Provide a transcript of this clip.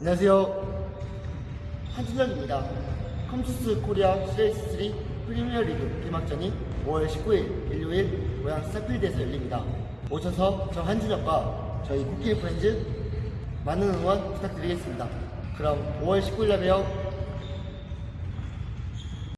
안녕하세요. 한준혁입니다. 컴투스 코리아 CS3 프리미어리그 개막전이 5월 19일 일요일 고양 스타필드에서 열립니다. 오셔서 저 한준혁과 저희 쿠키 프렌즈 많은 응원 부탁드리겠습니다. 그럼 5월 19일 날 봬요.